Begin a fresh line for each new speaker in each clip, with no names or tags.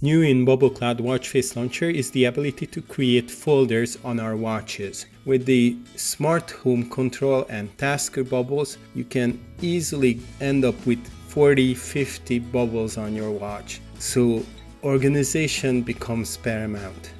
New in Bubble Cloud Watch Face Launcher is the ability to create folders on our watches. With the smart home control and tasker bubbles, you can easily end up with 40, 50 bubbles on your watch. So organization becomes paramount.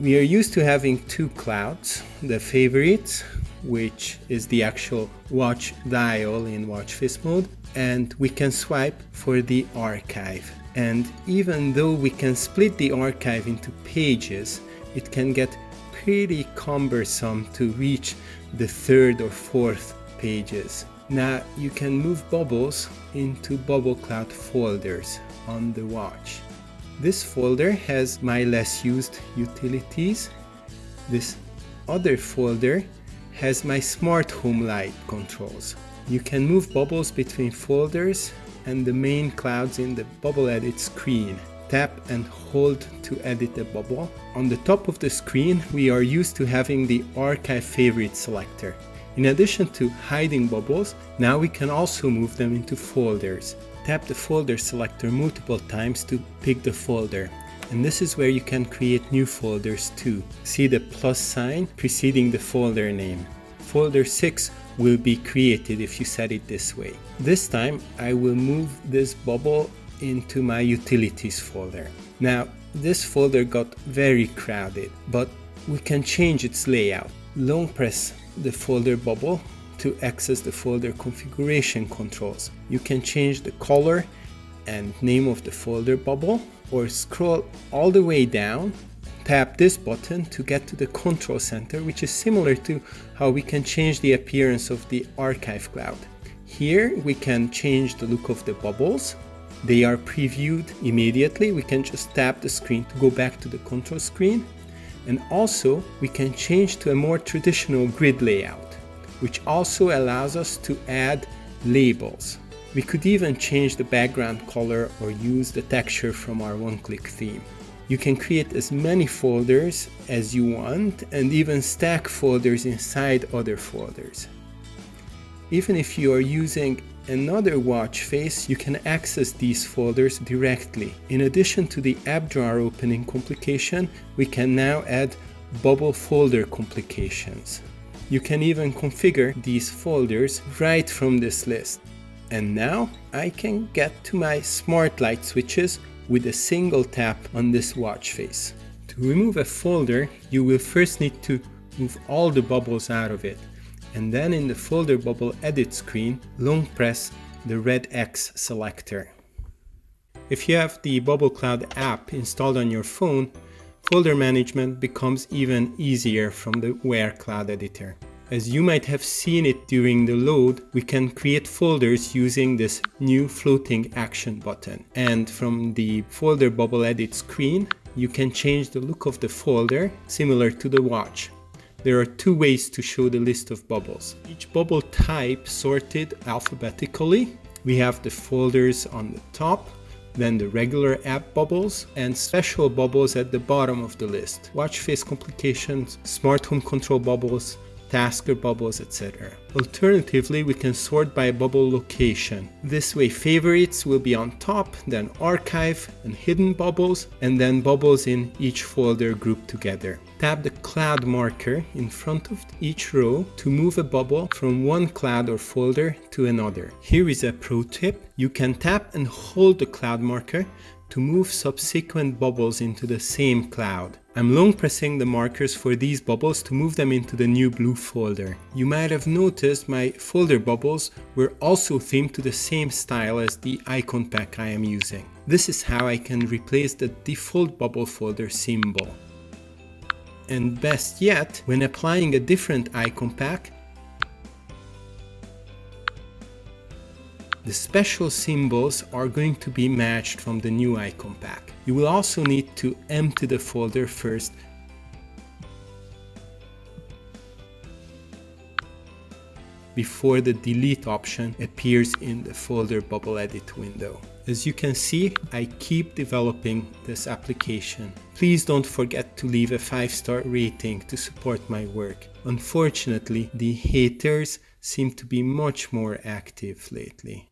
We are used to having two clouds, the favorites, which is the actual watch dial in watch face mode, and we can swipe for the archive and even though we can split the archive into pages, it can get pretty cumbersome to reach the third or fourth pages. Now you can move bubbles into Bubble Cloud folders on the watch. This folder has my less used utilities. This other folder has my smart home light controls. You can move bubbles between folders and the main clouds in the bubble edit screen. Tap and hold to edit a bubble. On the top of the screen, we are used to having the archive favorite selector. In addition to hiding bubbles, now we can also move them into folders. Tap the folder selector multiple times to pick the folder. And this is where you can create new folders too. See the plus sign preceding the folder name. Folder 6 will be created if you set it this way. This time I will move this bubble into my utilities folder. Now this folder got very crowded, but we can change its layout. Long press the folder bubble to access the folder configuration controls. You can change the color and name of the folder bubble or scroll all the way down tap this button to get to the control center, which is similar to how we can change the appearance of the archive cloud. Here we can change the look of the bubbles. They are previewed immediately. We can just tap the screen to go back to the control screen. And also we can change to a more traditional grid layout, which also allows us to add labels. We could even change the background color or use the texture from our one-click theme. You can create as many folders as you want and even stack folders inside other folders. Even if you are using another watch face, you can access these folders directly. In addition to the app drawer opening complication, we can now add bubble folder complications. You can even configure these folders right from this list. And now I can get to my smart light switches with a single tap on this watch face. To remove a folder, you will first need to move all the bubbles out of it, and then in the folder bubble edit screen, long press the red X selector. If you have the Bubble Cloud app installed on your phone, folder management becomes even easier from the Wear Cloud Editor. As you might have seen it during the load, we can create folders using this new floating action button. And from the folder bubble edit screen, you can change the look of the folder similar to the watch. There are two ways to show the list of bubbles. Each bubble type sorted alphabetically. We have the folders on the top, then the regular app bubbles and special bubbles at the bottom of the list. Watch face complications, smart home control bubbles, tasker bubbles, etc. Alternatively, we can sort by bubble location. This way favorites will be on top, then archive and hidden bubbles, and then bubbles in each folder grouped together. Tap the cloud marker in front of each row to move a bubble from one cloud or folder to another. Here is a pro tip. You can tap and hold the cloud marker to move subsequent bubbles into the same cloud. I'm long pressing the markers for these bubbles to move them into the new blue folder. You might have noticed my folder bubbles were also themed to the same style as the icon pack I am using. This is how I can replace the default bubble folder symbol. And best yet, when applying a different icon pack, The special symbols are going to be matched from the new icon pack. You will also need to empty the folder first before the delete option appears in the folder bubble edit window. As you can see, I keep developing this application. Please don't forget to leave a 5-star rating to support my work. Unfortunately, the haters seem to be much more active lately.